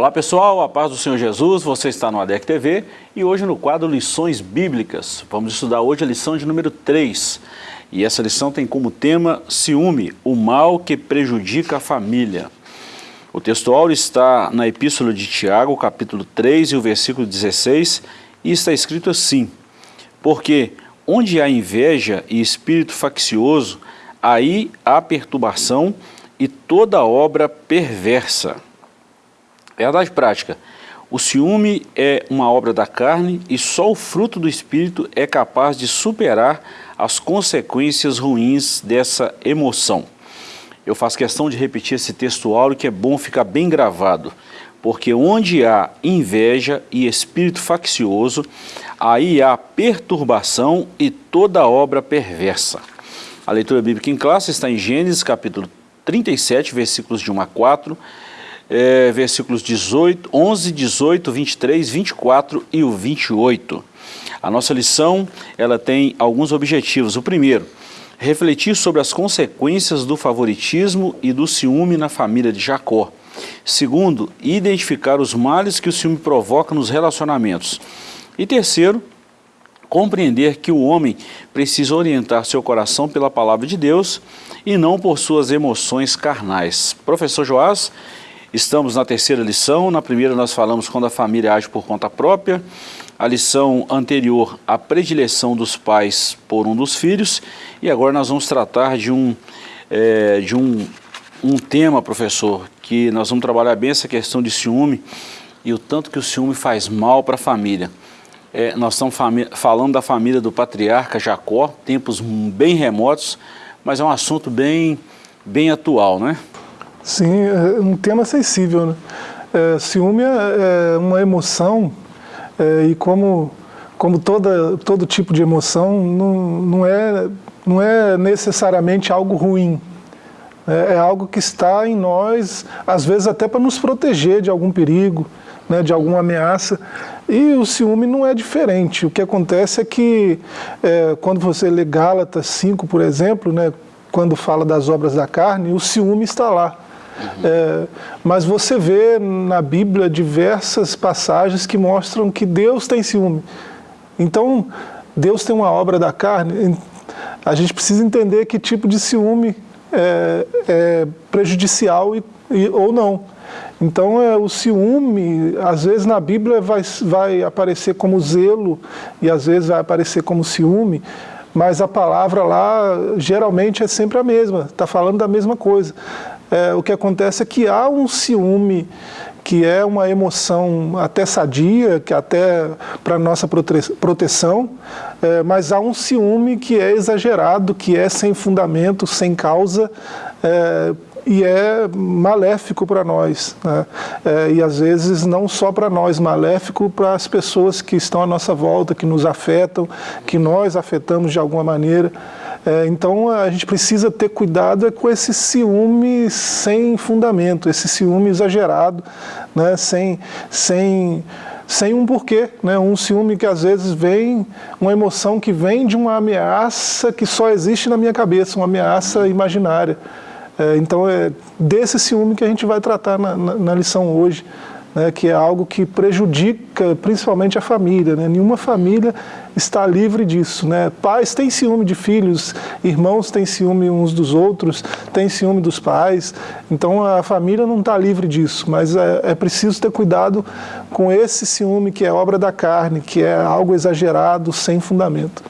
Olá pessoal, a paz do Senhor Jesus, você está no ADEC TV e hoje no quadro Lições Bíblicas. Vamos estudar hoje a lição de número 3 e essa lição tem como tema Ciúme, o mal que prejudica a família. O textual está na Epístola de Tiago, capítulo 3 e o versículo 16 e está escrito assim Porque onde há inveja e espírito faccioso, aí há perturbação e toda obra perversa. Verdade prática. O ciúme é uma obra da carne e só o fruto do Espírito é capaz de superar as consequências ruins dessa emoção. Eu faço questão de repetir esse textual que é bom ficar bem gravado, porque onde há inveja e espírito faccioso, aí há perturbação e toda obra perversa. A leitura bíblica em classe está em Gênesis capítulo 37, versículos de 1 a 4, é, versículos 18, 11, 18, 23, 24 e o 28. A nossa lição ela tem alguns objetivos. O primeiro, refletir sobre as consequências do favoritismo e do ciúme na família de Jacó. Segundo, identificar os males que o ciúme provoca nos relacionamentos. E terceiro, compreender que o homem precisa orientar seu coração pela palavra de Deus e não por suas emoções carnais. Professor Joás, Estamos na terceira lição, na primeira nós falamos quando a família age por conta própria, a lição anterior, a predileção dos pais por um dos filhos, e agora nós vamos tratar de um, é, de um, um tema, professor, que nós vamos trabalhar bem essa questão de ciúme e o tanto que o ciúme faz mal para a família. É, nós estamos falando da família do patriarca Jacó, tempos bem remotos, mas é um assunto bem, bem atual, não é? Sim, é um tema sensível. Né? É, ciúme é, é uma emoção é, e como, como toda, todo tipo de emoção não, não, é, não é necessariamente algo ruim. É, é algo que está em nós, às vezes até para nos proteger de algum perigo, né, de alguma ameaça. E o ciúme não é diferente. O que acontece é que é, quando você lê Gálatas 5, por exemplo, né, quando fala das obras da carne, o ciúme está lá. É, mas você vê na Bíblia diversas passagens que mostram que Deus tem ciúme. Então, Deus tem uma obra da carne, a gente precisa entender que tipo de ciúme é, é prejudicial e, e, ou não. Então, é, o ciúme, às vezes na Bíblia vai, vai aparecer como zelo e às vezes vai aparecer como ciúme, mas a palavra lá geralmente é sempre a mesma, está falando da mesma coisa é, o que acontece é que há um ciúme que é uma emoção até sadia, que até para nossa prote proteção, é, mas há um ciúme que é exagerado, que é sem fundamento, sem causa, é, e é maléfico para nós. Né? É, e às vezes não só para nós, maléfico para as pessoas que estão à nossa volta, que nos afetam, que nós afetamos de alguma maneira. É, então a gente precisa ter cuidado é com esse ciúme sem fundamento, esse ciúme exagerado, né, sem, sem, sem um porquê, né, um ciúme que às vezes vem, uma emoção que vem de uma ameaça que só existe na minha cabeça, uma ameaça imaginária. É, então é desse ciúme que a gente vai tratar na, na, na lição hoje né, que é algo que prejudica principalmente a família. Né? Nenhuma família está livre disso. Né? Pais têm ciúme de filhos, irmãos têm ciúme uns dos outros, têm ciúme dos pais. Então a família não está livre disso, mas é, é preciso ter cuidado com esse ciúme que é obra da carne, que é algo exagerado, sem fundamento.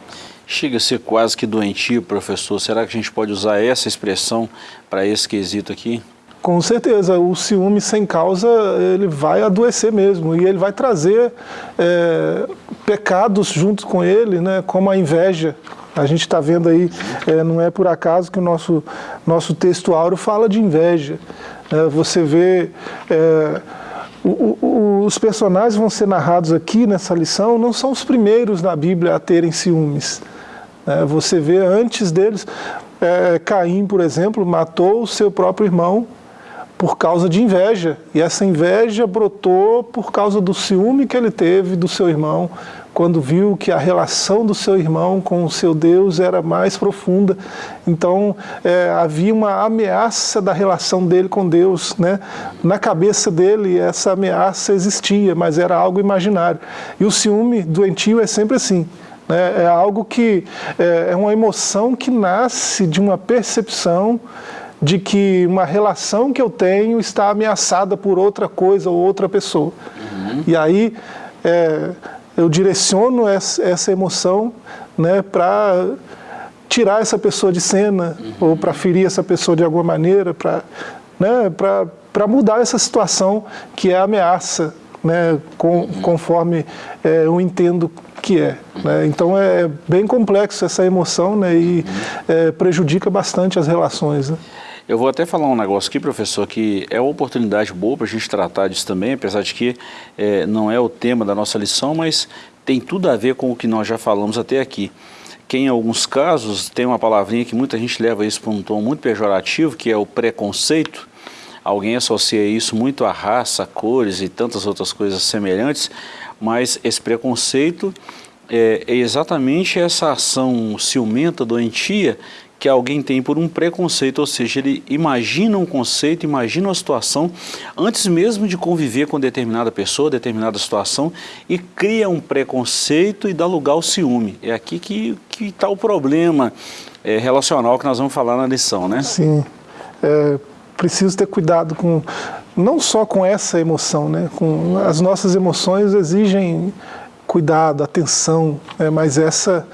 Chega a ser quase que doentio, professor. Será que a gente pode usar essa expressão para esse quesito aqui? Com certeza, o ciúme sem causa, ele vai adoecer mesmo, e ele vai trazer é, pecados junto com ele, né, como a inveja. A gente está vendo aí, é, não é por acaso que o nosso, nosso texto áureo fala de inveja. É, você vê, é, o, o, os personagens vão ser narrados aqui nessa lição, não são os primeiros na Bíblia a terem ciúmes. É, você vê antes deles, é, Caim, por exemplo, matou o seu próprio irmão por causa de inveja. E essa inveja brotou por causa do ciúme que ele teve do seu irmão, quando viu que a relação do seu irmão com o seu Deus era mais profunda. Então, é, havia uma ameaça da relação dele com Deus. Né? Na cabeça dele, essa ameaça existia, mas era algo imaginário. E o ciúme doentio é sempre assim. Né? É algo que é, é uma emoção que nasce de uma percepção de que uma relação que eu tenho está ameaçada por outra coisa ou outra pessoa. Uhum. E aí é, eu direciono essa, emoção né, para tirar essa pessoa de cena uhum. ou para ferir essa pessoa de alguma maneira, para né, mudar essa situação que é ameaça, né, com, uhum. conforme é, eu entendo que é. Né? Então é bem complexo essa emoção né, e é, prejudica bastante as relações. Né? Eu vou até falar um negócio aqui, professor, que é uma oportunidade boa para a gente tratar disso também, apesar de que é, não é o tema da nossa lição, mas tem tudo a ver com o que nós já falamos até aqui. Que em alguns casos tem uma palavrinha que muita gente leva isso para um tom muito pejorativo, que é o preconceito. Alguém associa isso muito à raça, cores e tantas outras coisas semelhantes, mas esse preconceito é, é exatamente essa ação ciumenta, doentia, que alguém tem por um preconceito, ou seja, ele imagina um conceito, imagina uma situação, antes mesmo de conviver com determinada pessoa, determinada situação, e cria um preconceito e dá lugar ao ciúme. É aqui que está o problema é, relacional que nós vamos falar na lição, né? Sim. É, preciso ter cuidado com, não só com essa emoção, né? Com, as nossas emoções exigem cuidado, atenção, né? mas essa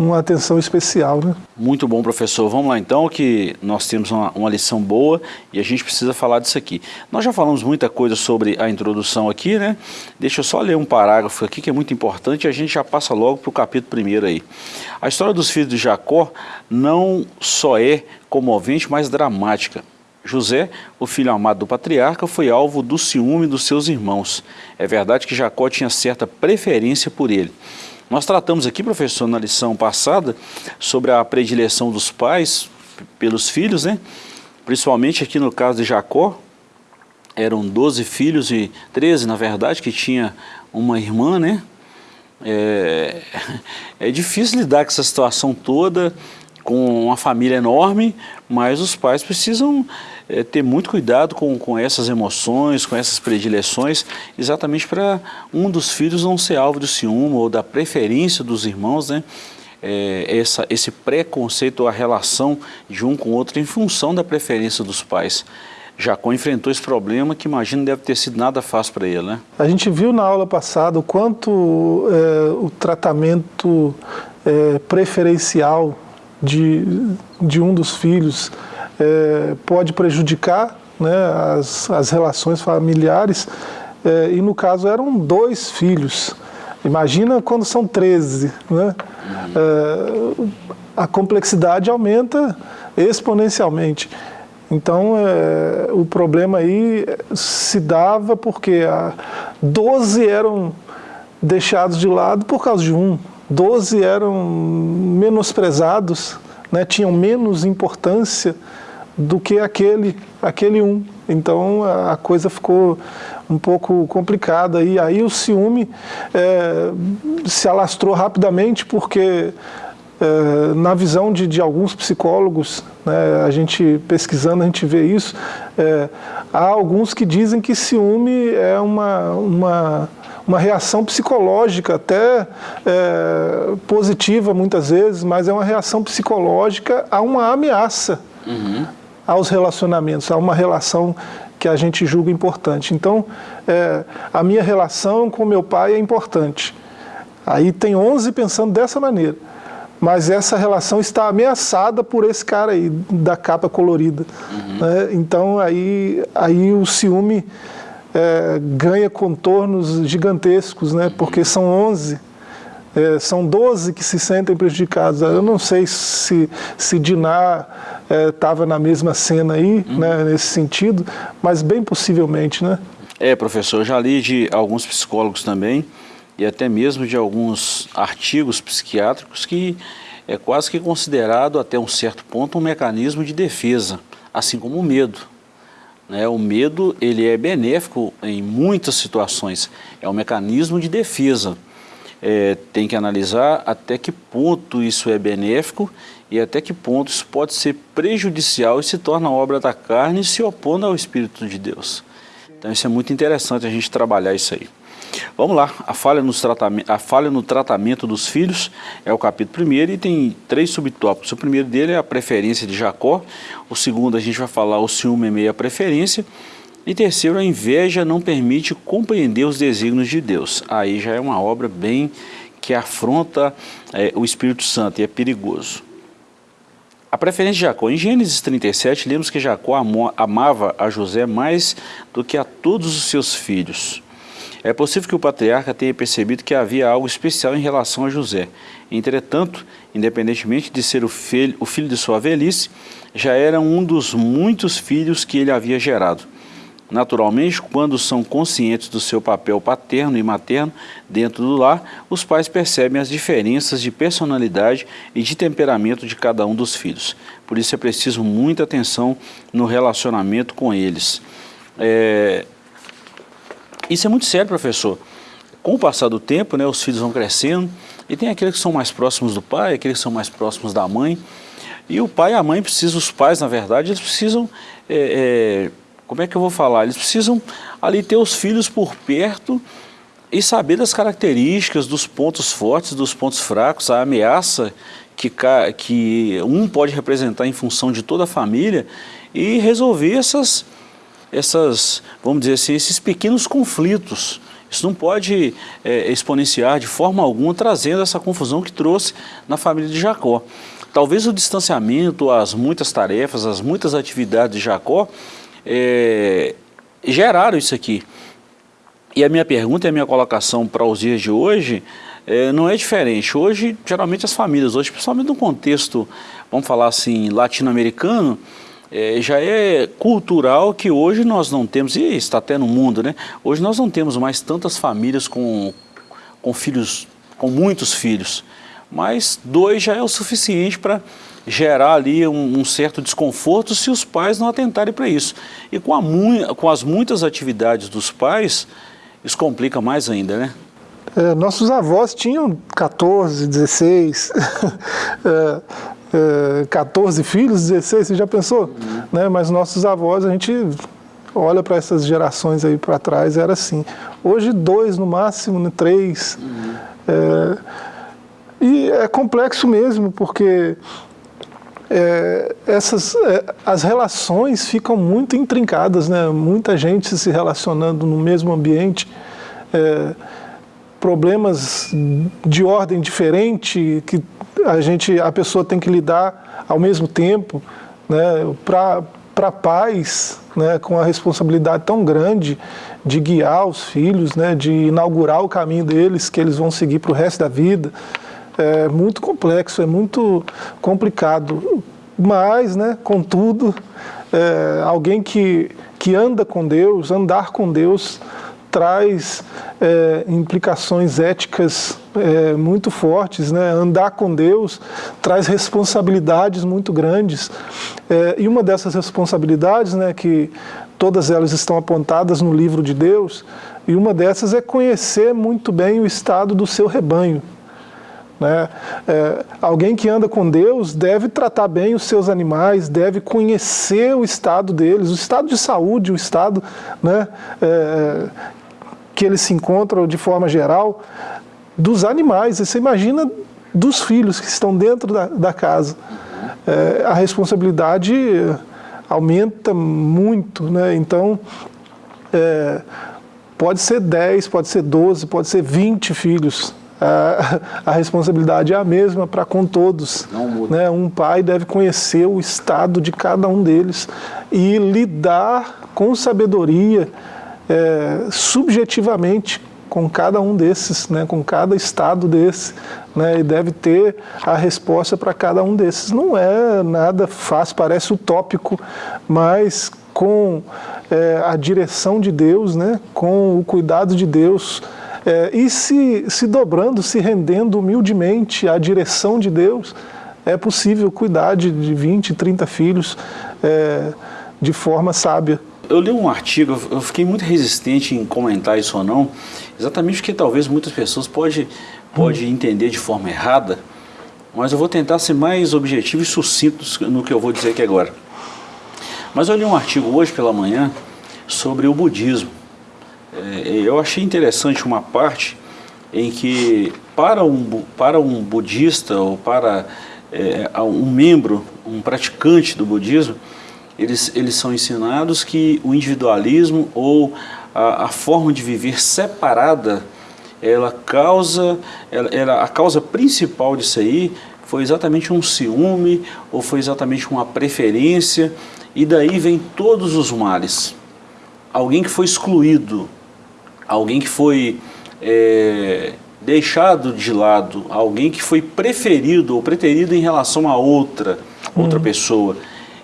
uma atenção especial. Né? Muito bom, professor. Vamos lá então, que nós temos uma, uma, lição boa e a gente precisa falar disso aqui. Nós já falamos muita coisa sobre a introdução aqui, né? Deixa eu só ler um parágrafo aqui que é muito importante e a gente já passa logo para o capítulo primeiro aí. A história dos filhos de Jacó não só é comovente, mas dramática. José, o filho amado do patriarca, foi alvo do ciúme dos seus irmãos. É verdade que Jacó tinha certa preferência por ele. Nós tratamos aqui, professor, na lição passada, sobre a predileção dos pais pelos filhos, né? Principalmente aqui no caso de Jacó, eram 12 filhos e 13, na verdade, que tinha uma irmã, né? É, é difícil lidar com essa situação toda, com uma família enorme, mas os pais precisam é, ter muito cuidado com, com essas emoções, com essas predileções, exatamente para um dos filhos não ser alvo do ciúme ou da preferência dos irmãos, né? É, essa, esse preconceito ou a relação de um com o outro em função da preferência dos pais. Jacó enfrentou esse problema que imagino deve ter sido nada fácil para ele, né? A gente viu na aula passada o quanto é, o tratamento é, preferencial de, de um dos filhos é, pode prejudicar né, as, as relações familiares, é, e no caso eram dois filhos. Imagina quando são 13, né? É, a complexidade aumenta exponencialmente. Então, é, o problema aí se dava porque a 12 eram deixados de lado por causa de um, 12 eram menosprezados, né, tinham menos importância do que aquele, aquele um. Então a coisa ficou um pouco complicada e aí o ciúme é, se alastrou rapidamente porque é, na visão de, de alguns psicólogos, né, a gente pesquisando a gente vê isso, é, há alguns que dizem que ciúme é uma, uma, uma reação psicológica, até é, positiva muitas vezes, mas é uma reação psicológica a uma ameaça. Uhum aos relacionamentos, a uma relação que a gente julga importante. Então, é, a minha relação com meu pai é importante. Aí tem 11 pensando dessa maneira. Mas essa relação está ameaçada por esse cara aí, da capa colorida. Uhum. Né? Então, aí, aí o ciúme é, ganha contornos gigantescos, né? porque são 11 é, são 12 que se sentem prejudicados. Eu não sei se, se Diná estava é, na mesma cena aí, uhum. né, nesse sentido, mas bem possivelmente, né? É, professor, eu já li de alguns psicólogos também, e até mesmo de alguns artigos psiquiátricos que é quase que considerado até um certo ponto um mecanismo de defesa, assim como o medo. Né? O medo ele é benéfico em muitas situações, é um mecanismo de defesa. É, tem que analisar até que ponto isso é benéfico e até que ponto isso pode ser prejudicial e se torna obra da carne se opondo ao Espírito de Deus. Então isso é muito interessante a gente trabalhar isso aí. Vamos lá, a falha, nos a falha no tratamento dos filhos é o capítulo primeiro e tem três subtópicos. O primeiro dele é a preferência de Jacó, o segundo a gente vai falar o ciúme é meio a preferência, e terceiro, a inveja não permite compreender os desígnios de Deus. Aí já é uma obra bem que afronta é, o Espírito Santo e é perigoso. A preferência de Jacó. Em Gênesis 37, lemos que Jacó amava a José mais do que a todos os seus filhos. É possível que o patriarca tenha percebido que havia algo especial em relação a José. Entretanto, independentemente de ser o filho, o filho de sua velhice, já era um dos muitos filhos que ele havia gerado. Naturalmente, quando são conscientes do seu papel paterno e materno dentro do lar, os pais percebem as diferenças de personalidade e de temperamento de cada um dos filhos. Por isso é preciso muita atenção no relacionamento com eles. É, isso é muito sério, professor. Com o passar do tempo, né, os filhos vão crescendo e tem aqueles que são mais próximos do pai, aqueles que são mais próximos da mãe. E o pai e a mãe precisam, os pais, na verdade, eles precisam, é, é, como é que eu vou falar? Eles precisam ali ter os filhos por perto e saber das características, dos pontos fortes, dos pontos fracos, a ameaça que, que um pode representar em função de toda a família e resolver essas essas, vamos dizer assim, esses pequenos conflitos. Isso não pode é, exponenciar de forma alguma, trazendo essa confusão que trouxe na família de Jacó. Talvez o distanciamento, as muitas tarefas, as muitas atividades de Jacó é, geraram isso aqui. E a minha pergunta e a minha colocação para os dias de hoje é, não é diferente. Hoje, geralmente as famílias, hoje, principalmente no contexto, vamos falar assim, latino-americano, é, já é cultural que hoje nós não temos, e está até no mundo, né? Hoje nós não temos mais tantas famílias com, com filhos, com muitos filhos, mas dois já é o suficiente para gerar ali um, um, certo desconforto se os pais não atentarem para isso. E com, a, com as muitas atividades dos pais, isso complica mais ainda, né? É, nossos avós tinham 14, 16, é, é, 14 filhos, 16, você já pensou? Uhum. Né? Mas nossos avós, a gente olha para essas gerações aí para trás, era assim. Hoje dois no máximo, né? três. Uhum. É, e é complexo mesmo, porque é, essas, é, as relações ficam muito intrincadas, né? muita gente se relacionando no mesmo ambiente, é, problemas de ordem diferente que a gente, a pessoa tem que lidar ao mesmo tempo, né, para pais, né, com a responsabilidade tão grande de guiar os filhos, né, de inaugurar o caminho deles, que eles vão seguir para o resto da vida, é muito complexo, é muito complicado. Mas, né, contudo, é, alguém que, que anda com Deus, andar com Deus, traz é, implicações éticas é, muito fortes. Né? Andar com Deus traz responsabilidades muito grandes. É, e uma dessas responsabilidades, né, que todas elas estão apontadas no livro de Deus, e uma dessas é conhecer muito bem o estado do seu rebanho. Né? É, alguém que anda com Deus deve tratar bem os seus animais, deve conhecer o estado deles, o estado de saúde, o estado né, é, que eles se encontram de forma geral dos animais. você imagina dos filhos que estão dentro da, da casa. É, a responsabilidade aumenta muito, né? Então, é, pode ser 10, pode ser 12, pode ser 20 filhos. A, a responsabilidade é a mesma para com todos. Né? Um pai deve conhecer o estado de cada um deles e lidar com sabedoria é, subjetivamente com cada um desses, né, com cada estado desse, né, e deve ter a resposta para cada um desses. Não é nada fácil, parece utópico, mas com é, a direção de Deus, né, com o cuidado de Deus, é, e se, se dobrando, se rendendo humildemente à direção de Deus, é possível cuidar de, de 20, 30 filhos é, de forma sábia. eu li um artigo, eu fiquei muito resistente em comentar isso ou não, exatamente porque talvez muitas pessoas podem pode entender de forma errada, mas eu vou tentar ser mais objetivo e sucinto no que eu vou dizer aqui agora. Mas eu li um artigo hoje pela manhã sobre o budismo. É, eu achei interessante uma parte em que para um, para um budista ou para é, um membro, um praticante do budismo, eles, eles são ensinados que o individualismo ou a, a forma de viver separada, ela causa, ela, ela, a causa principal disso aí foi exatamente um ciúme ou foi exatamente uma preferência e daí vem todos os males. Alguém que foi excluído, alguém que foi é, deixado de lado, alguém que foi preferido ou preterido em relação a outra, outra uhum. pessoa.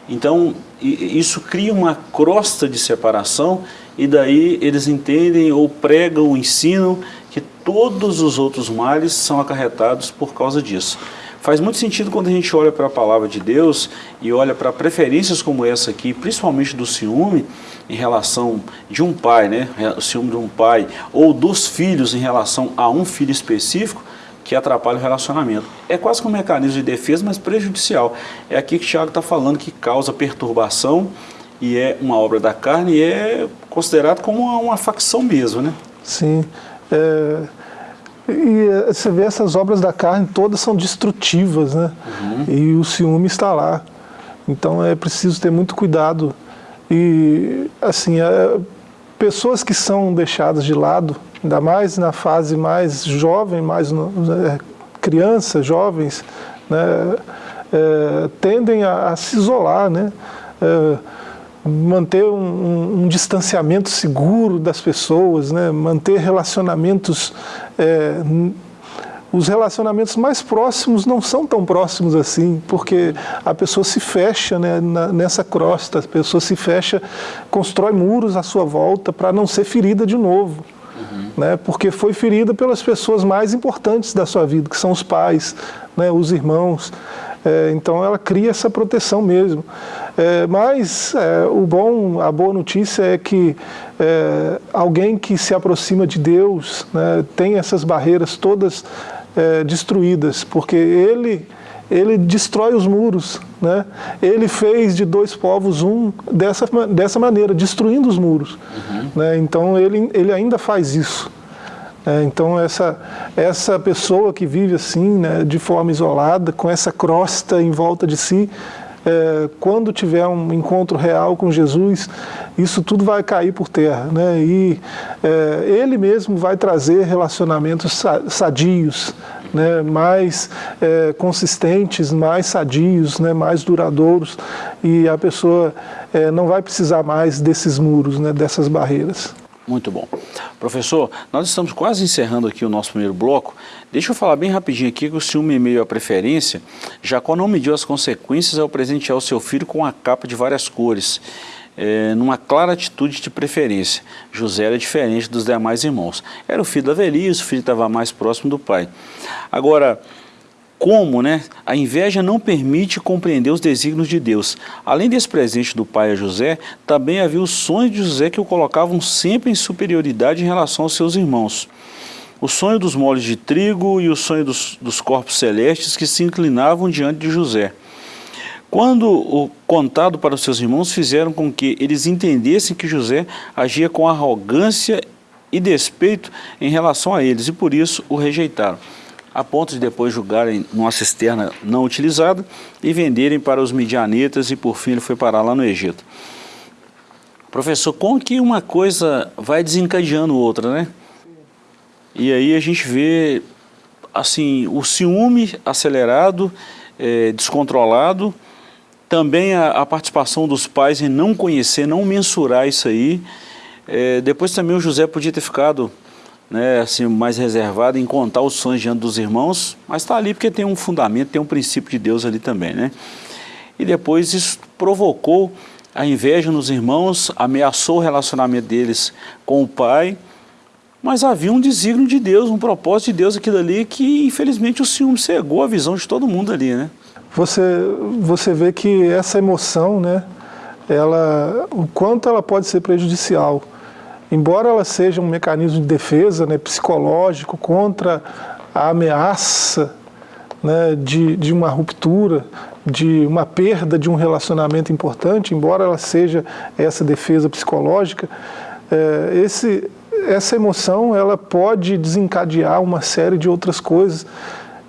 Então, isso cria uma crosta de separação e daí eles entendem ou pregam, ensinam que todos os outros males são acarretados por causa disso. Faz muito sentido quando a gente olha para a palavra de Deus e olha para preferências como essa aqui, principalmente do ciúme, em relação de um pai, né? o ciúme de um pai, ou dos filhos em relação a um filho específico, que atrapalha o relacionamento. É quase que um mecanismo de defesa, mas prejudicial. É aqui que o Tiago está falando que causa perturbação e é uma obra da carne e é considerado como uma, facção mesmo, né? Sim. É, e eh, você vê essas obras da carne todas são destrutivas, né? Uhum. E o ciúme está lá. Então é preciso ter muito cuidado. E assim, é, pessoas que são deixadas de lado, ainda mais na fase mais jovem, mais no, é, crianças, jovens, né, é, tendem a, a, se isolar, né? Manter um, um, um, distanciamento seguro das pessoas, né? manter relacionamentos... É, os relacionamentos mais próximos não são tão próximos assim, porque a pessoa se fecha né, na, nessa crosta, a pessoa se fecha, constrói muros à sua volta para não ser ferida de novo. Uhum. Né, porque foi ferida pelas pessoas mais importantes da sua vida, que são os pais, né, os irmãos. É, então ela cria essa proteção mesmo. É, mas é, o bom, a boa notícia é que é, alguém que se aproxima de Deus né, tem essas barreiras todas é, destruídas, porque ele ele destrói os muros. Né? Ele fez de dois povos um dessa, dessa maneira, destruindo os muros. Uhum. Né? Então ele, ele ainda faz isso. É, então essa, essa pessoa que vive assim, né, de forma isolada, com essa crosta em volta de si, é, quando tiver um encontro real com Jesus, isso tudo vai cair por terra. Né? E é, Ele mesmo vai trazer relacionamentos sadios, né? mais é, consistentes, mais sadios, né? mais duradouros, e a pessoa é, não vai precisar mais desses muros, né? dessas barreiras. Muito bom. Professor, nós estamos quase encerrando aqui o nosso primeiro bloco. Deixa eu falar bem rapidinho aqui que o ciúme meio à preferência, Jacó não mediu as consequências ao presentear o seu filho com uma capa de várias cores, é, numa clara atitude de preferência. José era diferente dos demais irmãos. Era o filho da velhice, o filho estava mais próximo do pai. Agora, como né, a inveja não permite compreender os desígnios de Deus. Além desse presente do pai a José, também havia os sonhos de José que o colocavam sempre em superioridade em relação aos seus irmãos. O sonho dos molhos de trigo e o sonho dos, dos corpos celestes que se inclinavam diante de José. Quando o contado para os seus irmãos fizeram com que eles entendessem que José agia com arrogância e despeito em relação a eles, e por isso o rejeitaram a ponto de depois julgarem numa cisterna não utilizada e venderem para os midianitas e por fim ele foi parar lá no Egito. Professor, como que uma coisa vai desencadeando outra, né? E aí a gente vê, assim, o ciúme acelerado, é, descontrolado, também a, a, participação dos pais em não conhecer, não mensurar isso aí. É, depois também o José podia ter ficado né, assim, mais reservado em contar os sonhos diante dos irmãos, mas está ali porque tem um fundamento, tem um princípio de Deus ali também. Né? E depois isso provocou a inveja nos irmãos, ameaçou o relacionamento deles com o pai, mas havia um desígnio de Deus, um propósito de Deus aquilo ali que infelizmente o ciúme cegou a visão de todo mundo ali. Né? Você, você vê que essa emoção, né, ela, o quanto ela pode ser prejudicial. Embora ela seja um mecanismo de defesa né, psicológico contra a ameaça né, de, de uma ruptura, de uma perda de um relacionamento importante, embora ela seja essa defesa psicológica, é, esse, essa emoção ela pode desencadear uma série de outras coisas.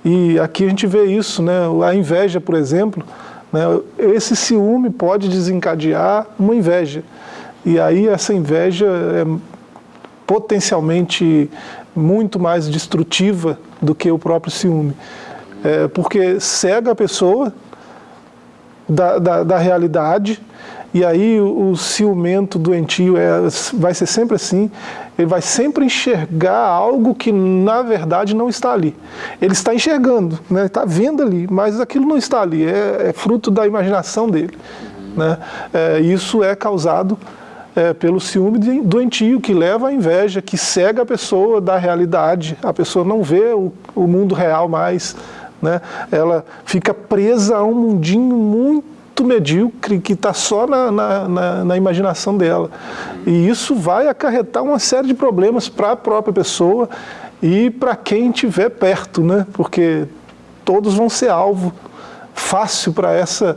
E aqui a gente vê isso, né? a inveja, por exemplo, né? esse ciúme pode desencadear uma inveja. E aí essa inveja é potencialmente muito mais destrutiva do que o próprio ciúme. É, porque cega a pessoa da, da, da realidade, e aí o, o ciumento doentio é, vai ser sempre assim, ele vai sempre enxergar algo que na verdade não está ali. Ele está enxergando, né? está vendo ali, mas aquilo não está ali, é, é fruto da imaginação dele. Né? É, isso é causado é, pelo ciúme doentio, que leva à inveja, que cega a pessoa da realidade, a pessoa não vê o, o mundo real mais, né? ela fica presa a um mundinho muito medíocre que está só na, na, na, na, imaginação dela. E isso vai acarretar uma série de problemas para a própria pessoa e para quem estiver perto, né? porque todos vão ser alvo fácil para essa,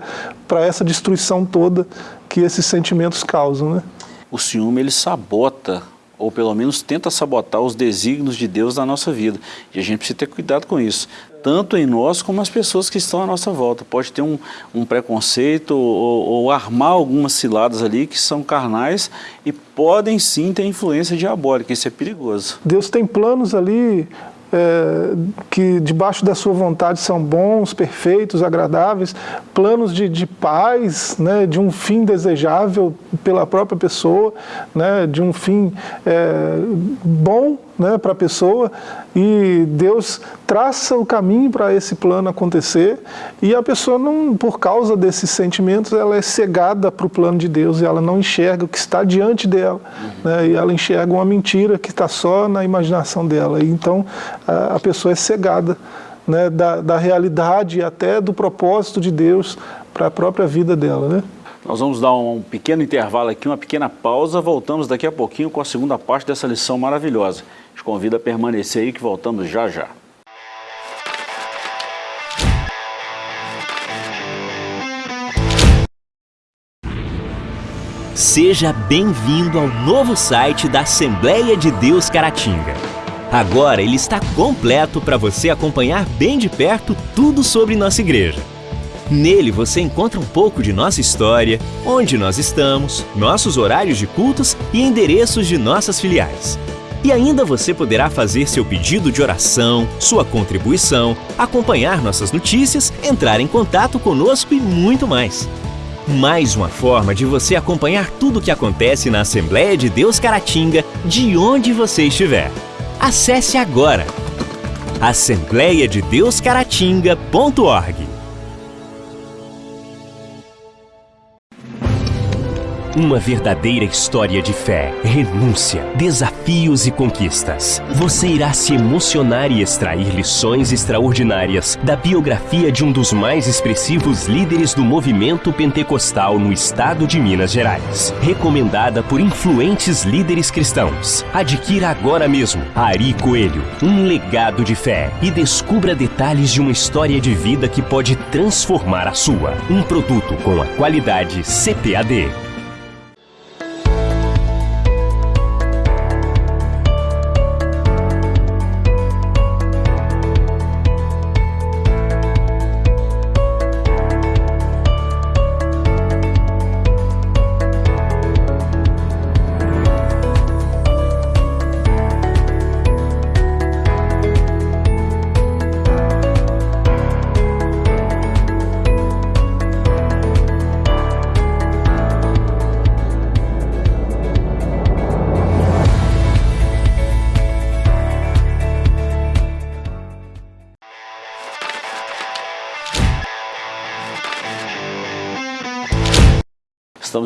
essa destruição toda que esses sentimentos causam. Né? O ciúme ele sabota, ou pelo menos tenta sabotar os desígnios de Deus na nossa vida. E a gente precisa ter cuidado com isso, tanto em nós como as pessoas que estão à nossa volta. Pode ter um, um preconceito ou, ou, armar algumas ciladas ali que são carnais e podem sim ter influência diabólica, isso é perigoso. Deus tem planos ali é, que debaixo da sua vontade são bons, perfeitos, agradáveis, planos de, de paz, né, de um fim desejável pela própria pessoa, né, de um fim é, bom né, para a pessoa e Deus traça o caminho para esse plano acontecer e a pessoa, não, por causa desses sentimentos, ela é cegada para o plano de Deus e ela não enxerga o que está diante dela uhum. né, e ela enxerga uma mentira que está só na imaginação dela. E então a, a pessoa é cegada né, da, da realidade até do propósito de Deus para a própria vida dela. Né? Nós vamos dar um pequeno intervalo aqui, uma pequena pausa, voltamos daqui a pouquinho com a segunda parte dessa lição maravilhosa. Te convido a permanecer aí que voltamos já já. Seja bem-vindo ao novo site da Assembleia de Deus Caratinga. Agora ele está completo para você acompanhar bem de perto tudo sobre nossa igreja. Nele você encontra um pouco de nossa história, onde nós estamos, nossos horários de cultos e endereços de nossas filiais. E ainda você poderá fazer seu pedido de oração, sua contribuição, acompanhar nossas notícias, entrar em contato conosco e muito mais. Mais uma forma de você acompanhar tudo o que acontece na Assembleia de Deus Caratinga, de onde você estiver. Acesse agora assembleiadedeuscaratinga.org Uma verdadeira história de fé, renúncia, desafios e conquistas. Você irá se emocionar e extrair lições extraordinárias da biografia de um dos mais expressivos líderes do movimento pentecostal no estado de Minas Gerais. Recomendada por influentes líderes cristãos. Adquira agora mesmo Ari Coelho, um legado de fé e descubra detalhes de uma história de vida que pode transformar a sua. Um produto com a qualidade CPAD.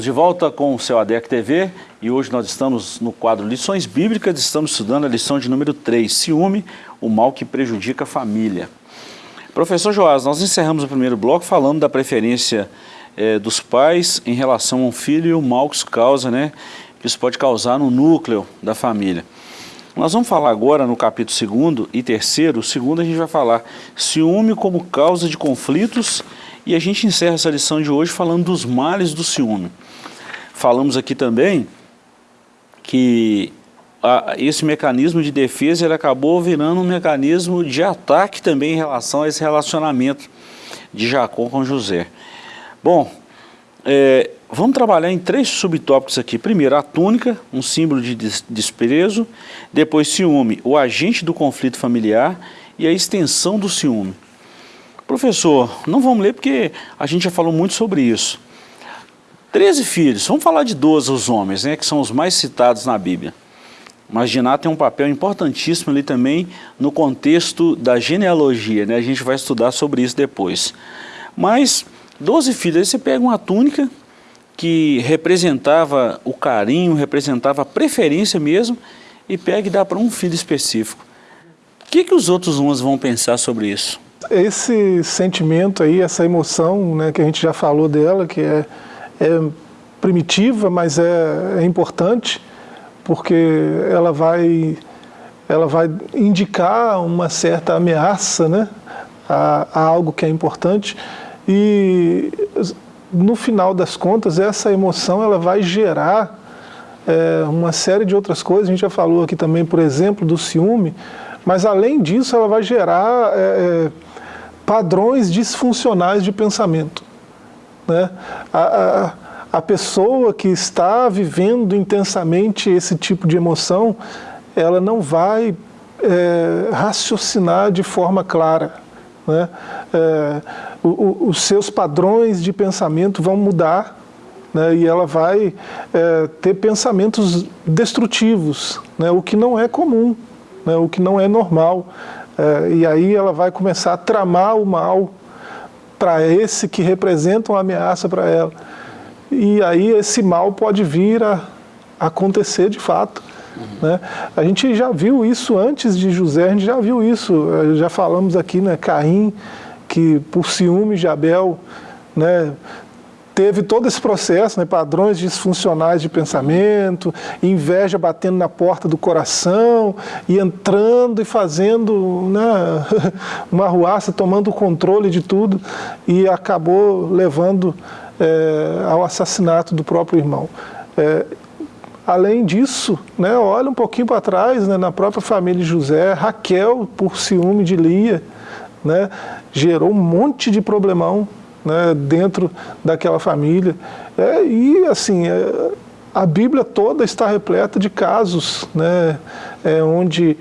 De volta com o seu ADEC TV e hoje nós estamos no quadro Lições Bíblicas, estamos estudando a lição de número 3, Ciúme, o mal que prejudica a família. Professor Joás, nós encerramos o primeiro bloco falando da preferência é, dos pais em relação ao filho e o mal que isso causa, né? Que isso pode causar no núcleo da família. Nós vamos falar agora no capítulo 2 e terceiro. O segundo a gente vai falar ciúme como causa de conflitos e a gente encerra essa lição de hoje falando dos males do ciúme. Falamos aqui também que a, esse mecanismo de defesa ele acabou virando um mecanismo de ataque também em relação a esse relacionamento de Jacó com José. Bom, é, vamos trabalhar em três subtópicos aqui. Primeiro, a túnica, um símbolo de desprezo. Depois, ciúme, o agente do conflito familiar. E a extensão do ciúme. Professor, não vamos ler porque a gente já falou muito sobre isso. Treze filhos, vamos falar de 12 os homens, né, que são os mais citados na Bíblia. Mas Diná tem um papel importantíssimo ali também no contexto da genealogia, né? a gente vai estudar sobre isso depois. Mas Doze filhos, aí você pega uma túnica que representava o carinho, representava a preferência mesmo, e pega e dá para um filho específico. O que, que os outros uns vão pensar sobre isso? Esse sentimento aí, essa emoção, né, que a gente já falou dela, que é, é primitiva, mas é, é importante, porque ela vai, ela vai indicar uma certa ameaça né, a, a algo que é importante, e no final das contas, essa emoção ela vai gerar é, uma série de outras coisas. A gente já falou aqui também, por exemplo, do ciúme, mas além disso, ela vai gerar é, é padrões disfuncionais de pensamento. Né? A, a, a pessoa que está vivendo intensamente esse tipo de emoção, ela não vai é, raciocinar de forma clara. Né? É, o, o, os seus padrões de pensamento vão mudar né? e ela vai é, ter pensamentos destrutivos, né? o que não é comum, né? o que não é normal. É, e aí ela vai começar a tramar o mal para esse que representa uma ameaça para ela. E aí esse mal pode vir a acontecer de fato. Uhum. Né? A gente já viu isso antes de José, a gente já viu isso, eh, já falamos aqui, né, Caim, que por ciúme de Abel, né, teve todo esse processo, né, padrões disfuncionais de pensamento, inveja batendo na porta do coração, e entrando e fazendo né, uma ruaça, tomando o controle de tudo, e acabou levando é, ao assassinato do próprio irmão. É, Além disso, né, olha um pouquinho para trás, né, na própria família de José, Raquel, por ciúme de Lia, né, gerou um monte de problemão né, dentro daquela família. É, e assim, é, a Bíblia toda está repleta de casos né, é, onde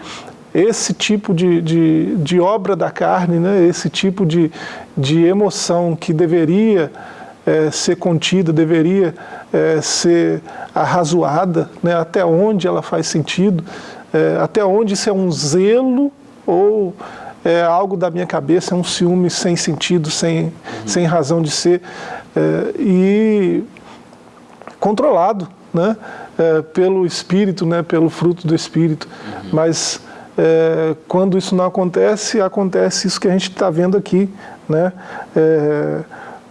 esse tipo de, de, de, obra da carne, né, esse tipo de, de emoção que deveria é, ser contida, deveria é, ser arrazoada, né, até onde ela faz sentido, é, até onde isso é um zelo ou é algo da minha cabeça, é um ciúme sem sentido, sem, uhum. sem razão de ser, é, e controlado né, é, pelo Espírito, né, pelo fruto do Espírito. Uhum. Mas é, quando isso não acontece, acontece isso que a gente está vendo aqui. Né? É,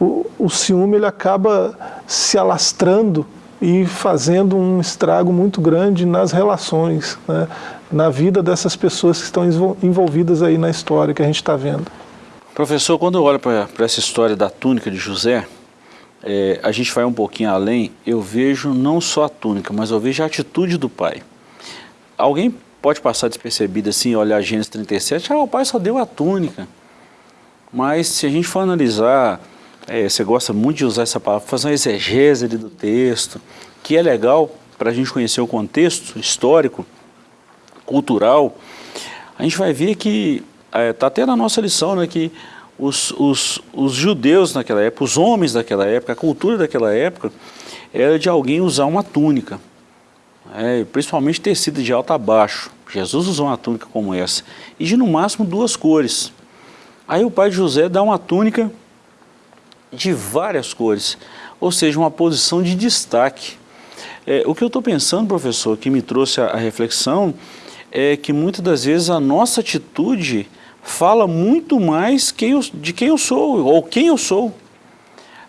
o, o ciúme ele acaba se alastrando e fazendo um estrago muito grande nas relações, né? Na vida dessas pessoas que estão envolvidas aí na história que a gente está vendo. Professor, quando eu olho para essa história da túnica de José, é, a gente vai um pouquinho além, eu vejo não só a túnica, mas eu vejo a atitude do pai. Alguém pode passar despercebido assim, olhar Gênesis 37, ah, o pai só deu a túnica. Mas se a gente for analisar é, você gosta muito de usar essa palavra, fazer uma exegese do texto, que é legal para a gente conhecer o contexto histórico, cultural, a gente vai ver que, está é, tá até na nossa lição, né, que os, os, os judeus naquela época, os homens daquela época, a cultura daquela época, era de alguém usar uma túnica, é, principalmente tecida de alto a baixo. Jesus usou uma túnica como essa, e de no máximo duas cores. Aí o pai de José dá uma túnica de várias cores, ou seja, uma posição de destaque. É, o que eu estou pensando, professor, que me trouxe a, a reflexão, é que muitas das vezes a nossa atitude fala muito mais quem eu, de quem eu sou, ou quem eu sou.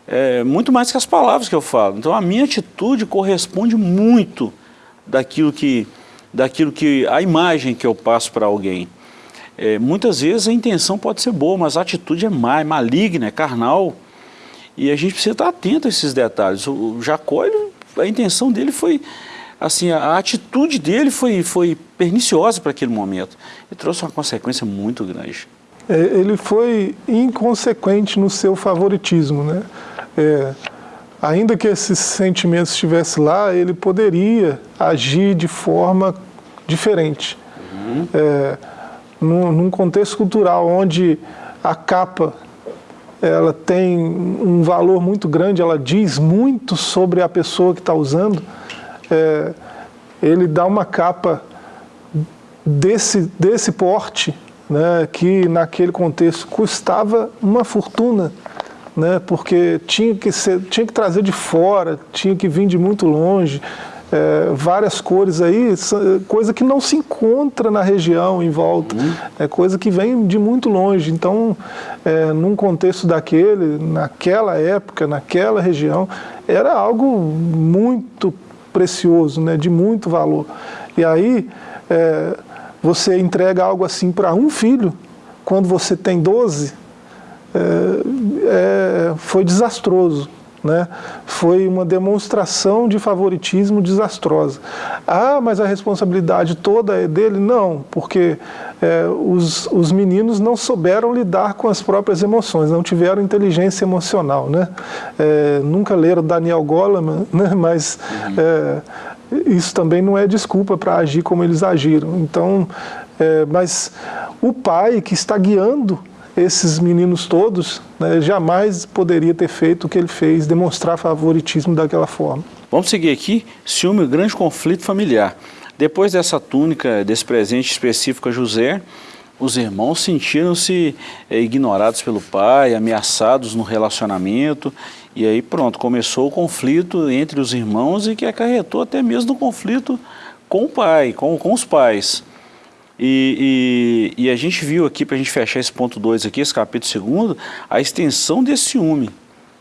é, muito mais que as palavras que eu falo. Então a minha atitude corresponde muito daquilo que, daquilo que a imagem que eu passo para alguém. É, muitas vezes a intenção pode ser boa, mas a atitude é má, é maligna, é carnal. E a gente precisa estar atento a esses detalhes. O Jacó, ele, a intenção dele foi, assim, a, atitude dele foi, foi perniciosa para aquele momento. E trouxe uma consequência muito grande. É, ele foi inconsequente no seu favoritismo, né? É, ainda que esses sentimentos estivessem lá, ele poderia agir de forma diferente. Uhum. É, num, num, contexto cultural onde a capa ela tem um valor muito grande, ela diz muito sobre a pessoa que está usando, é, ele dá uma capa desse, desse porte, né, que naquele contexto custava uma fortuna, né, porque tinha que, ser, tinha que trazer de fora, tinha que vir de muito longe, é, várias cores aí, coisa que não se encontra na região em volta, uhum. é coisa que vem de muito longe. Então, é, num contexto daquele, naquela época, naquela região, era algo muito precioso, né, de muito valor. E aí, é, você entrega algo assim para um filho, quando você tem 12, é, é, foi desastroso. Né? Foi uma demonstração de favoritismo desastrosa. Ah, mas a responsabilidade toda é dele? Não, porque é, os, os meninos não souberam lidar com as próprias emoções, não tiveram inteligência emocional. Né? É, nunca leram Daniel Goleman, né? mas é, isso também não é desculpa para agir como eles agiram. Então, é, mas o pai que está guiando esses meninos todos, né, jamais poderia ter feito o que ele fez, demonstrar favoritismo daquela forma. Vamos seguir aqui, ciúme, grande conflito familiar. Depois dessa túnica, desse presente específico a José, os irmãos sentiram-se é, ignorados pelo pai, ameaçados no relacionamento, e aí pronto, começou o conflito entre os irmãos e que acarretou até mesmo no conflito com o pai, com, com os pais. E, e, e, a gente viu aqui, para a gente fechar esse ponto 2 aqui, esse capítulo 2, a extensão desse ciúme.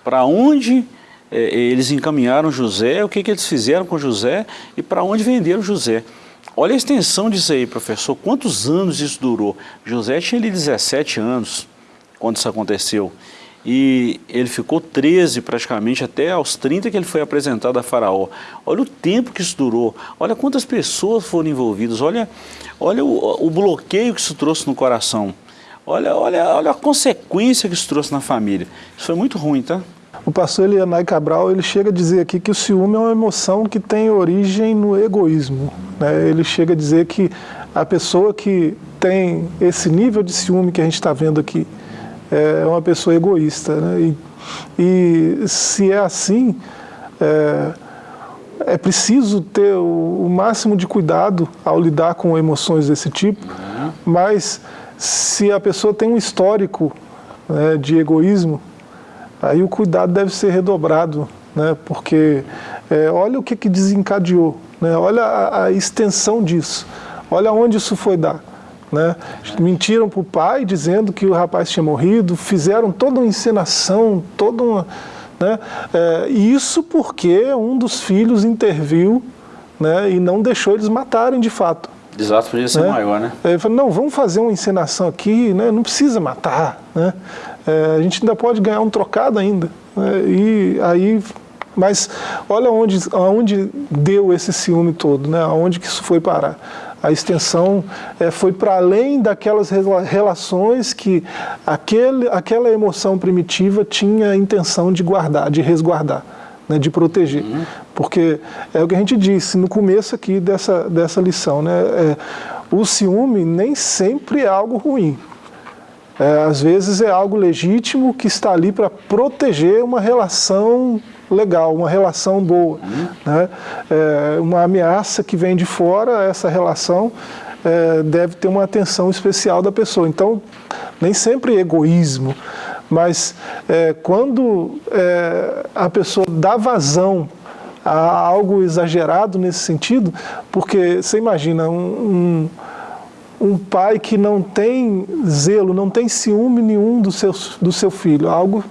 Para onde é, eles encaminharam José, o que, que eles fizeram com José e para onde venderam José. Olha a extensão disso aí, professor. Quantos anos isso durou? José tinha ali 17 anos quando isso aconteceu e ele ficou 13 praticamente até aos 30 que ele foi apresentado a faraó. Olha o tempo que isso durou, olha quantas pessoas foram envolvidas, olha, olha o, o bloqueio que isso trouxe no coração, olha, olha, olha a consequência que isso trouxe na família. Isso foi muito ruim, tá? O pastor Elianai Cabral, ele chega a dizer aqui que o ciúme é uma emoção que tem origem no egoísmo. Né? Ele chega a dizer que a pessoa que tem esse nível de ciúme que a gente está vendo aqui, é uma pessoa egoísta. Né? E, e, se é assim, é, é preciso ter o, o, máximo de cuidado ao lidar com emoções desse tipo, uhum. mas se a pessoa tem um histórico né, de egoísmo, aí o cuidado deve ser redobrado, né, porque é, olha o que, que desencadeou, né, olha a, a extensão disso, olha onde isso foi dar. Né? Mentiram para o pai dizendo que o rapaz tinha morrido, fizeram toda uma encenação, toda uma. Né? É, isso porque um dos filhos interviu né, e não deixou eles matarem de fato. Desastre podia ser né? maior, né? Ele falou, não, vamos fazer uma encenação aqui, né? não precisa matar, né? É, a gente ainda pode ganhar um trocado ainda. Né? E aí, mas olha onde, onde deu esse ciúme todo, né? Aonde que isso foi parar a extensão é, foi para além daquelas relações que aquele, aquela emoção primitiva tinha a intenção de guardar, de resguardar, né, de proteger. Uhum. Porque é o que a gente disse no começo aqui dessa, dessa lição, né, é, o ciúme nem sempre é algo ruim. É, às vezes é algo legítimo que está ali para proteger uma relação legal, uma relação boa. Uhum. Né? É, uma ameaça que vem de fora, essa relação é, deve ter uma atenção especial da pessoa. Então, nem sempre é egoísmo, mas é, quando é, a pessoa dá vazão a algo exagerado nesse sentido, porque você imagina um, um, um pai que não tem zelo, não tem ciúme nenhum do seu, do seu filho, algo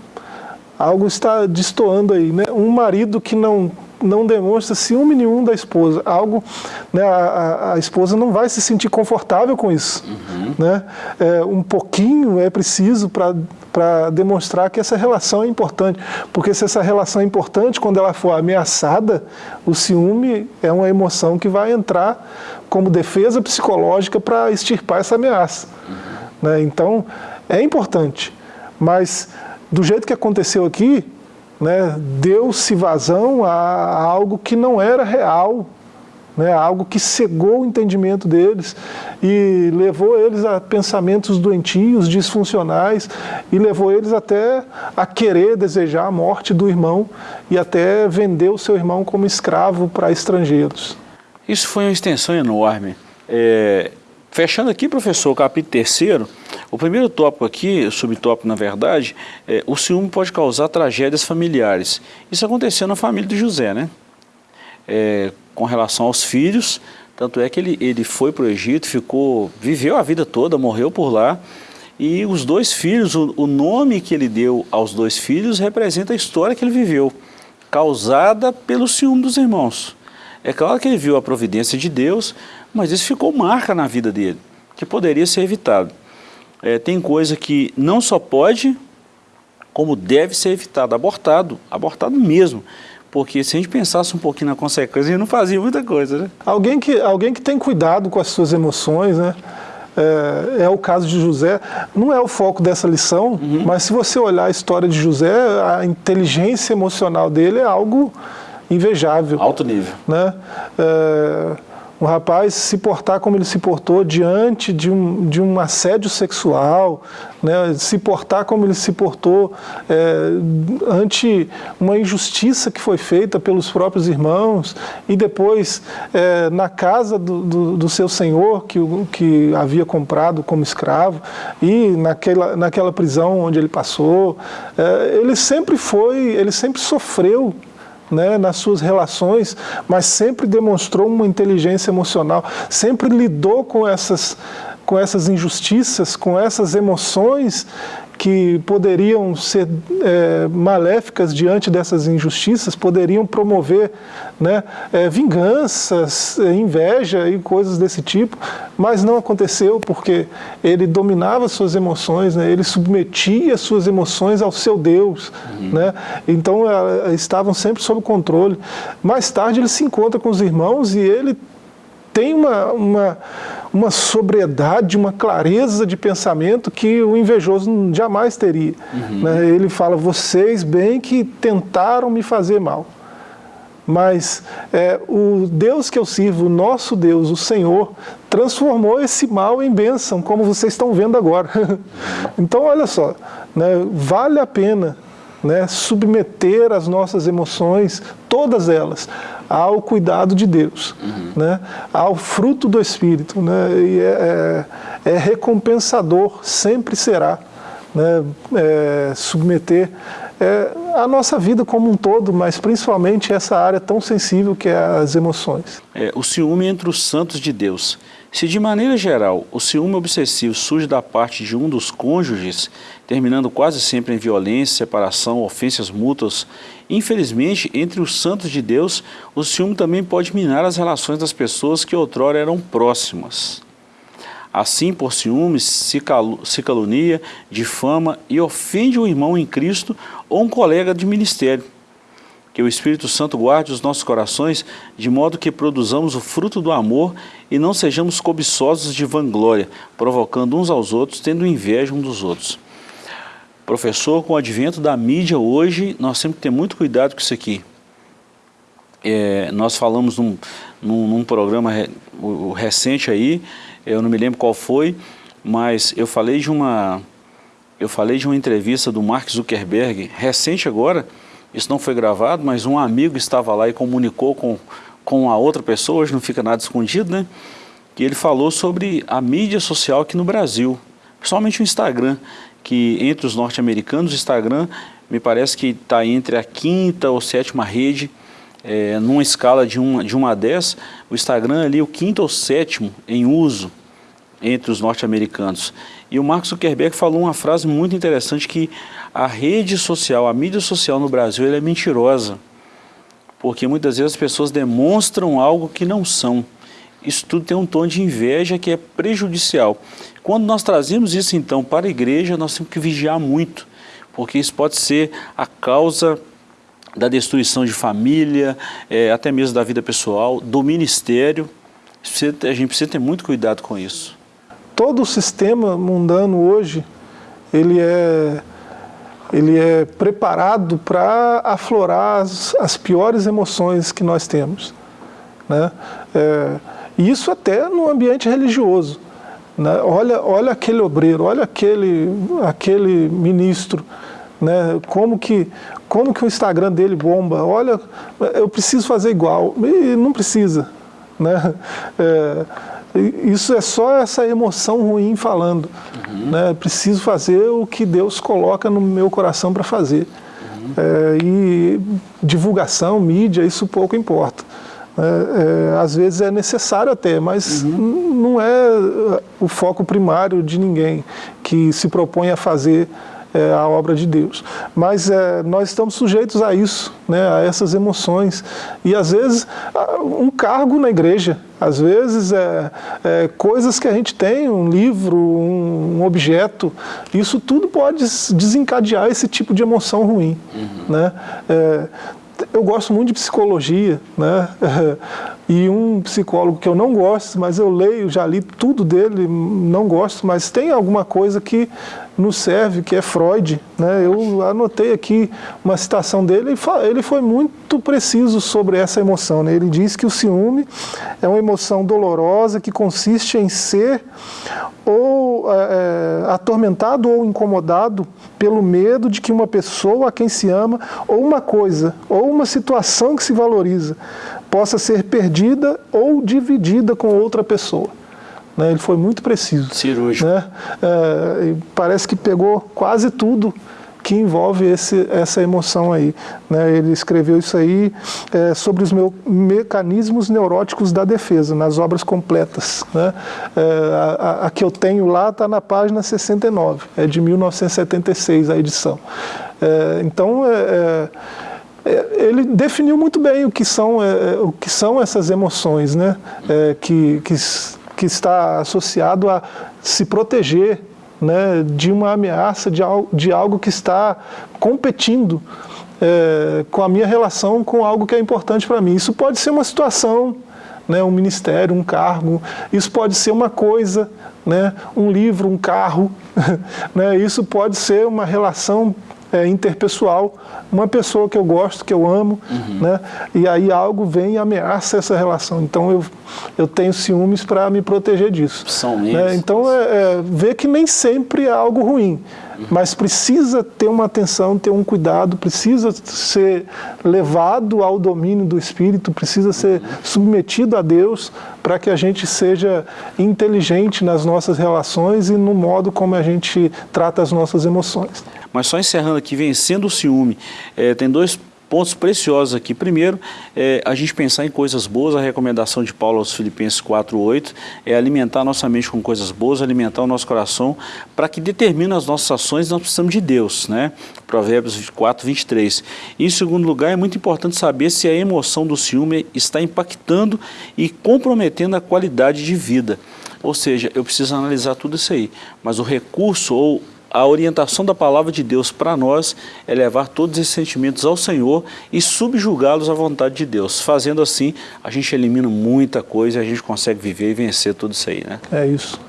algo está destoando aí. Né? Um marido que não não demonstra ciúme nenhum da esposa. Algo, né, a, a, esposa não vai se sentir confortável com isso. Uhum. Né? É, um pouquinho é preciso para demonstrar que essa relação é importante. Porque se essa relação é importante, quando ela for ameaçada, o ciúme é uma emoção que vai entrar como defesa psicológica para extirpar essa ameaça. Uhum. Né? Então, é importante. Mas, do jeito que aconteceu aqui, né, deu-se vazão a, algo que não era real, né, algo que cegou o entendimento deles e levou eles a pensamentos doentios, disfuncionais e levou eles até a querer desejar a morte do irmão e até vender o seu irmão como escravo para estrangeiros. Isso foi uma extensão enorme. É, Fechando aqui, professor, o capítulo terceiro, o primeiro tópico aqui, subtópico na verdade, é o ciúme pode causar tragédias familiares. Isso aconteceu na família de José, né? É, com relação aos filhos, tanto é que ele, ele foi para o Egito, ficou, viveu a vida toda, morreu por lá, e os dois filhos, o, o nome que ele deu aos dois filhos representa a história que ele viveu, causada pelo ciúme dos irmãos. É claro que ele viu a providência de Deus, mas isso ficou marca na vida dele, que poderia ser evitado. É, tem coisa que não só pode, como deve ser evitado, abortado, abortado mesmo. Porque se a gente pensasse um pouquinho na consequência, a gente não fazia muita coisa, né? Alguém que, alguém que tem cuidado com as suas emoções, né? É, é, o caso de José, não é o foco dessa lição, uhum. mas se você olhar a história de José, a inteligência emocional dele é algo invejável. Alto nível. Né? É, um rapaz se portar como ele se portou diante de um, de um assédio sexual, né? se portar como ele se portou é, ante uma injustiça que foi feita pelos próprios irmãos, e depois é, na casa do, do, do, seu senhor, que, que havia comprado como escravo, e naquela, naquela prisão onde ele passou, é, ele sempre foi, ele sempre sofreu né, nas suas relações, mas sempre demonstrou uma inteligência emocional, sempre lidou com essas, com essas injustiças, com essas emoções que poderiam ser é, maléficas diante dessas injustiças, poderiam promover né, é, vinganças, é, inveja e coisas desse tipo, mas não aconteceu porque ele dominava suas emoções, né, ele submetia suas emoções ao seu Deus, uhum. né, então é, estavam sempre sob controle. Mais tarde ele se encontra com os irmãos e ele tem uma, uma, uma sobriedade, uma clareza de pensamento que o invejoso jamais teria. Uhum. Né? Ele fala, vocês bem que tentaram me fazer mal. Mas é, o Deus que eu sirvo, o nosso Deus, o Senhor, transformou esse mal em bênção, como vocês estão vendo agora. então, olha só, né, vale a pena né, submeter as nossas emoções, todas elas, ao cuidado de Deus, uhum. né, ao fruto do Espírito. Né, e é, é, é recompensador, sempre será, né, é, submeter é, a nossa vida como um todo, mas principalmente essa área tão sensível que é as emoções. É, o ciúme entre os santos de Deus. Se de maneira geral o ciúme obsessivo surge da parte de um dos cônjuges, terminando quase sempre em violência, separação, ofensas mútuas, infelizmente, entre os santos de Deus, o ciúme também pode minar as relações das pessoas que outrora eram próximas. Assim, por ciúmes, se, calunia, difama e ofende o irmão em Cristo ou um colega de ministério. Que o Espírito Santo guarde os nossos corações, de modo que produzamos o fruto do amor e não sejamos cobiçosos de vanglória, provocando uns aos outros, tendo inveja um dos outros. Professor, com o advento da mídia hoje, nós temos que ter muito cuidado com isso aqui. É, nós falamos num, num, num programa re, recente aí, eu não me lembro qual foi, mas eu falei de uma, eu falei de uma entrevista do Mark Zuckerberg, recente agora, isso não foi gravado, mas um amigo estava lá e comunicou com, com a outra pessoa, hoje não fica nada escondido, né? Que ele falou sobre a mídia social aqui no Brasil, principalmente o Instagram, que entre os norte-americanos, o Instagram me parece que está entre a quinta ou sétima rede, é, numa escala de 1 de uma a 10, o Instagram ali o quinto ou sétimo em uso. Entre os norte-americanos. E o Mark Zuckerberg falou uma frase muito interessante que a rede social, a mídia social no Brasil, é mentirosa. Porque muitas vezes as pessoas demonstram algo que não são. Isso tudo tem um tom de inveja que é prejudicial. Quando nós trazemos isso então para a igreja, nós temos que vigiar muito, porque isso pode ser a causa da destruição de família, é, até mesmo da vida pessoal, do ministério. A gente precisa ter muito cuidado com isso. Todo o sistema mundano hoje, ele é, ele é preparado para aflorar as, as, piores emoções que nós temos. Né? É, isso até no ambiente religioso. Né? Olha, olha aquele obreiro, olha aquele, aquele ministro, né? como, que, como que o Instagram dele bomba, olha, eu preciso fazer igual, e não precisa. Né? É, isso é só essa emoção ruim falando. Uhum. Né? Preciso fazer o que Deus coloca no meu coração para fazer. Uhum. É, e divulgação, mídia, isso pouco importa. É, é, às vezes é necessário até, mas uhum. não é o foco primário de ninguém que se propõe a fazer é, a obra de Deus. Mas é, nós estamos sujeitos a isso, né, a essas emoções. E às vezes um cargo na igreja, às vezes é, é coisas que a gente tem, um livro, um, um, objeto, isso tudo pode desencadear esse tipo de emoção ruim. Uhum. Né? É, eu gosto muito de psicologia, né? E um psicólogo que eu não gosto, mas eu leio, já li tudo dele, não gosto, mas tem alguma coisa que nos serve, que é Freud, né? Eu anotei aqui uma citação dele, ele foi muito preciso sobre essa emoção, né? Ele diz que o ciúme é uma emoção dolorosa que consiste em ser ou é, é atormentado ou incomodado pelo medo de que uma pessoa a quem se ama, ou uma coisa, ou uma situação que se valoriza, possa ser perdida ou dividida com outra pessoa. Né? Ele foi muito preciso. Cirúrgico. Né? É, parece que pegou quase tudo que envolve esse, essa emoção aí. Né? Ele escreveu isso aí é, sobre os meus mecanismos neuróticos da defesa, nas obras completas. Né? É, a, a, que eu tenho lá está na página 69, é de 1976 a edição. É, então, é, é, ele definiu muito bem o que são, é, é, o que são essas emoções, né? É, que, que, que está associado a se proteger né, de uma ameaça, de algo, de algo que está competindo é, com a minha relação com algo que é importante para mim. Isso pode ser uma situação, né, um ministério, um cargo, isso pode ser uma coisa, né, um livro, um carro, né, isso pode ser uma relação é, interpessoal, uma pessoa que eu gosto, que eu amo, uhum. né? e aí algo vem e ameaça essa relação. Então eu, eu tenho ciúmes para me proteger disso. São né? Então é, é, ver que nem sempre é algo ruim, uhum. mas precisa ter uma atenção, ter um cuidado, precisa ser levado ao domínio do Espírito, precisa ser uhum. submetido a Deus para que a gente seja inteligente nas nossas relações e no modo como a gente trata as nossas emoções. Mas só encerrando aqui, vencendo o ciúme, é, tem dois pontos preciosos aqui. Primeiro, é, a gente pensar em coisas boas, a recomendação de Paulo aos Filipenses 4.8 é alimentar nossa mente com coisas boas, alimentar o nosso coração, para que determine as nossas ações, nós precisamos de Deus, né? Provérbios 4, 23. E, em segundo lugar, é muito importante saber se a emoção do ciúme está impactando e comprometendo a qualidade de vida. Ou seja, eu preciso analisar tudo isso aí, mas o recurso ou a orientação da palavra de Deus para nós é levar todos esses sentimentos ao Senhor e subjugá-los à vontade de Deus. Fazendo assim, a gente elimina muita coisa e a gente consegue viver e vencer tudo isso aí, né? É isso.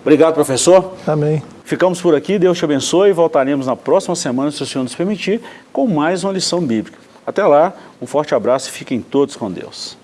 Obrigado, professor. Amém. Ficamos por aqui, Deus te abençoe e voltaremos na próxima semana, se o Senhor nos permitir, com mais uma lição bíblica. Até lá, um forte abraço e fiquem todos com Deus.